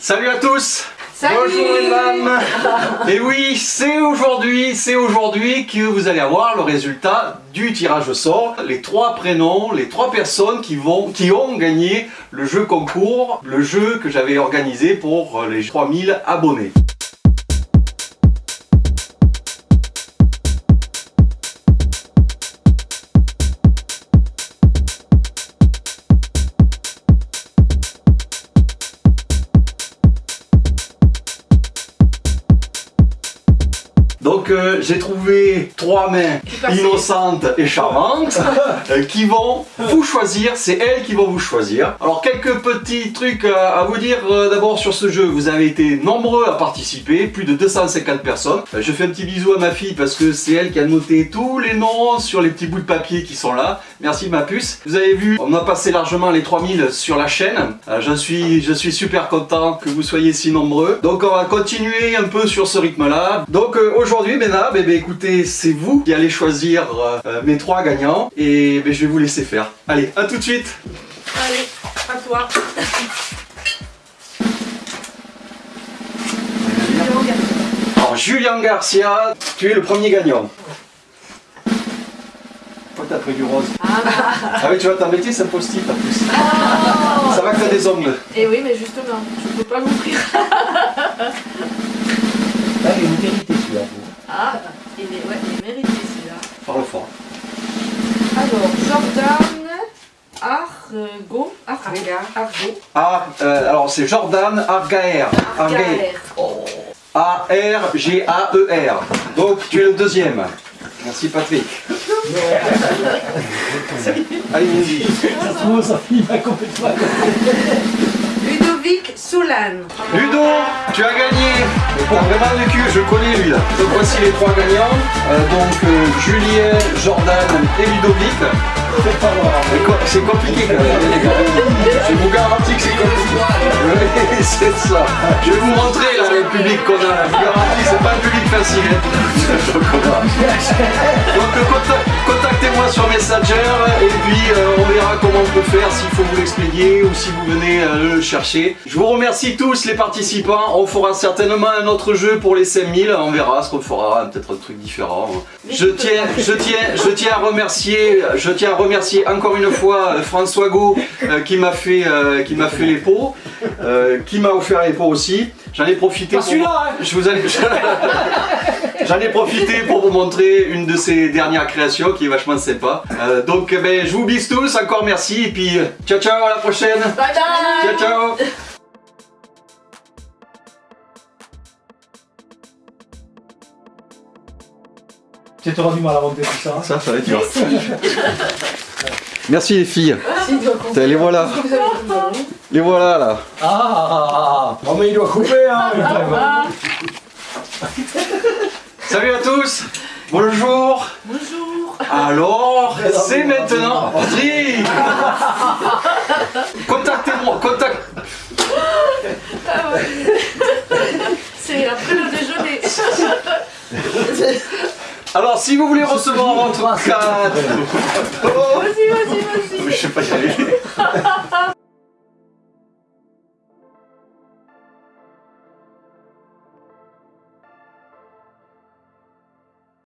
Salut à tous Salut Bonjour les dames Et oui, c'est aujourd'hui, c'est aujourd'hui que vous allez avoir le résultat du tirage au sort. Les trois prénoms, les trois personnes qui, vont, qui ont gagné le jeu concours, le jeu que j'avais organisé pour les 3000 abonnés. Donc euh, j'ai trouvé trois mains innocentes et charmantes euh, qui vont vous choisir, c'est elles qui vont vous choisir. Alors quelques petits trucs euh, à vous dire euh, d'abord sur ce jeu, vous avez été nombreux à participer, plus de 250 personnes. Euh, je fais un petit bisou à ma fille parce que c'est elle qui a noté tous les noms sur les petits bouts de papier qui sont là. Merci ma puce. Vous avez vu, on a passé largement les 3000 sur la chaîne. Je, suis, je suis super content que vous soyez si nombreux. Donc on va continuer un peu sur ce rythme là. Donc aujourd'hui mesdames, eh ben, écoutez, c'est vous qui allez choisir euh, euh, mes trois gagnants et ben, je vais vous laisser faire. Allez, à tout de suite Allez, à toi. Alors Julien Garcia, tu es le premier gagnant. Pourquoi t'as pris du rose Ah oui, tu vois, t'as métier, c'est un post-it en plus. Ça va que t'as des ongles. Et oui, mais justement, je peux pas l'ouvrir. Ah, il est mérité celui-là. Ah, il est, ouais, il est mérité celui-là. Parle fort. Alors, Jordan Argo. Argo. Argo. Ah, euh, alors c'est Jordan Argaer. Argaer. Oh. A-R-G-A-E-R. Donc tu es le deuxième. Merci Patrick. Allez, vas-y. Ça se trouve, ça finit pas complètement. Ludovic Solan. Ludo, tu as gagné. Pour vraiment du cul, je connais lui. Donc voici les trois gagnants. Euh, donc euh, Julien, Jordan et Ludovic. C'est compliqué quand même les gars. Je vous garantis que c'est compliqué. Oui, c'est ça. Je vais vous montrer là le public qu'on a. Je vous garantis, c'est pas un public facile. hein. Donc euh, contact- contactez-moi sur Messenger et puis euh, on verra comment on peut faire s'il faut vous l'expédier ou si vous venez euh, le chercher. Je vous remercie tous les participants. On fera certainement un autre jeu pour les 5000. On verra ce qu'on fera, peut-être un truc différent. Je tiens, je tiens, je tiens à remercier, je tiens à remercier encore une fois euh, François Go euh, qui m'a fait, qui m'a fait les pots, qui m'a offert les pots aussi. J'en ai profité. Pas celui-là, hein. Je vous en ai- J'en ai profité pour vous montrer une de ses dernières créations qui est vachement sympa. Euh, donc ben, je vous bise tous, encore merci et puis euh, ciao ciao à la prochaine. Bye bye. Ciao ciao. Tu auras du mal à monter tout ça. hein. Ça, ça va être dur. Merci les filles. Compter. Putain, Les voilà, les voilà là. Ah, ah, ah, ah. Oh, mais il doit couper, hein. Ah, Salut à tous. Bonjour. bonjour. Alors, c'est maintenant. Patrick Contactez-moi, contact. C'est après le déjeuner. Alors, si vous voulez recevoir votre carte. Oh, Vas-y, vas-y, vas-y. je sais pas y aller.